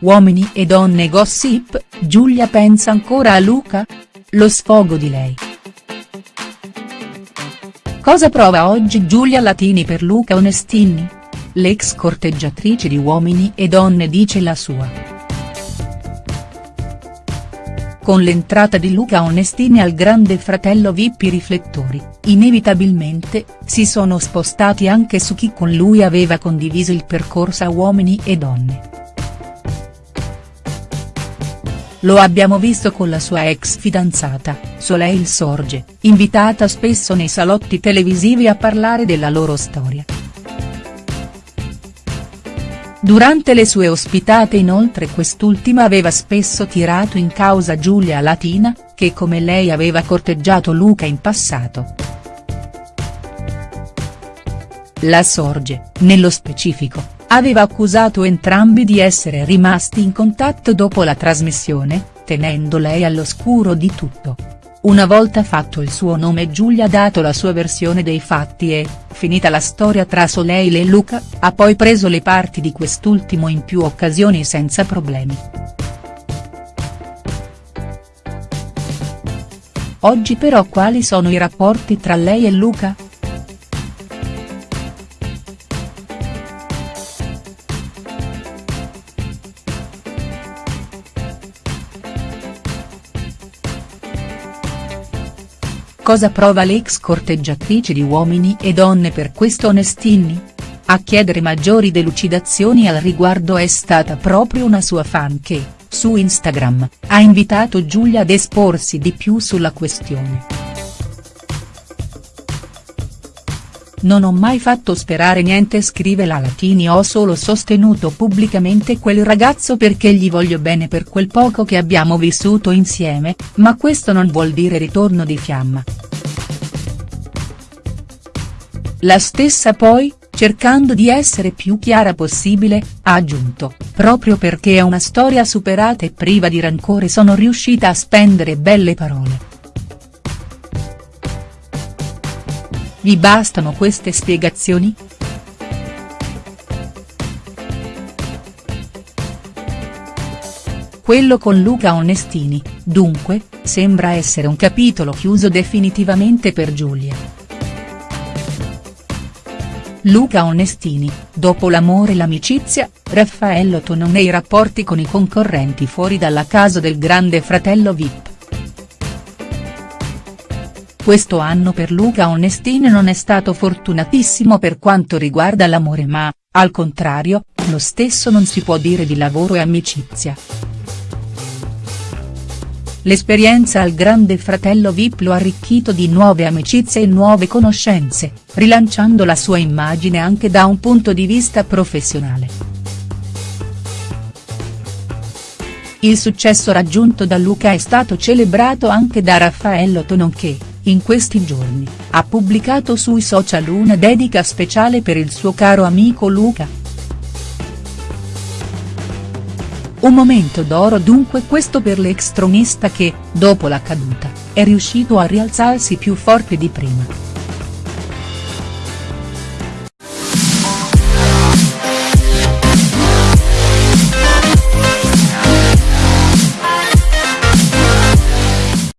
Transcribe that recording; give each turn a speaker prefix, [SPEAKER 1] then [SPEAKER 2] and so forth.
[SPEAKER 1] Uomini e donne gossip, Giulia pensa ancora a Luca? Lo sfogo di lei. Cosa prova oggi Giulia Latini per Luca Onestini? L'ex corteggiatrice di Uomini e donne dice la sua. Con l'entrata di Luca Onestini al grande fratello VIP riflettori, inevitabilmente, si sono spostati anche su chi con lui aveva condiviso il percorso a Uomini e Donne. Lo abbiamo visto con la sua ex fidanzata, Soleil Sorge, invitata spesso nei salotti televisivi a parlare della loro storia. Durante le sue ospitate inoltre quest'ultima aveva spesso tirato in causa Giulia Latina, che come lei aveva corteggiato Luca in passato. La Sorge, nello specifico, aveva accusato entrambi di essere rimasti in contatto dopo la trasmissione, tenendo lei all'oscuro di tutto. Una volta fatto il suo nome Giulia ha dato la sua versione dei fatti e, finita la storia tra Soleil e Luca, ha poi preso le parti di quest'ultimo in più occasioni senza problemi. Oggi però quali sono i rapporti tra lei e Luca?. Cosa prova l'ex corteggiatrice di Uomini e Donne per questo Onestini? A chiedere maggiori delucidazioni al riguardo è stata proprio una sua fan che, su Instagram, ha invitato Giulia ad esporsi di più sulla questione. Non ho mai fatto sperare niente scrive la Latini ho solo sostenuto pubblicamente quel ragazzo perché gli voglio bene per quel poco che abbiamo vissuto insieme, ma questo non vuol dire ritorno di fiamma. La stessa poi, cercando di essere più chiara possibile, ha aggiunto, proprio perché è una storia superata e priva di rancore sono riuscita a spendere belle parole. Vi bastano queste spiegazioni?. Quello con Luca Onestini, dunque, sembra essere un capitolo chiuso definitivamente per Giulia. Luca Onestini, dopo l'amore e l'amicizia, Raffaello Tonon e i rapporti con i concorrenti fuori dalla casa del grande fratello Vip. Questo anno per Luca Onestini non è stato fortunatissimo per quanto riguarda l'amore ma, al contrario, lo stesso non si può dire di lavoro e amicizia. L'esperienza al grande fratello Vip lo ha arricchito di nuove amicizie e nuove conoscenze, rilanciando la sua immagine anche da un punto di vista professionale. Il successo raggiunto da Luca è stato celebrato anche da Raffaello Tonon che, in questi giorni, ha pubblicato sui social una dedica speciale per il suo caro amico Luca. Un momento d'oro dunque questo per l'ex tronista che, dopo la caduta, è riuscito a rialzarsi più forte di prima.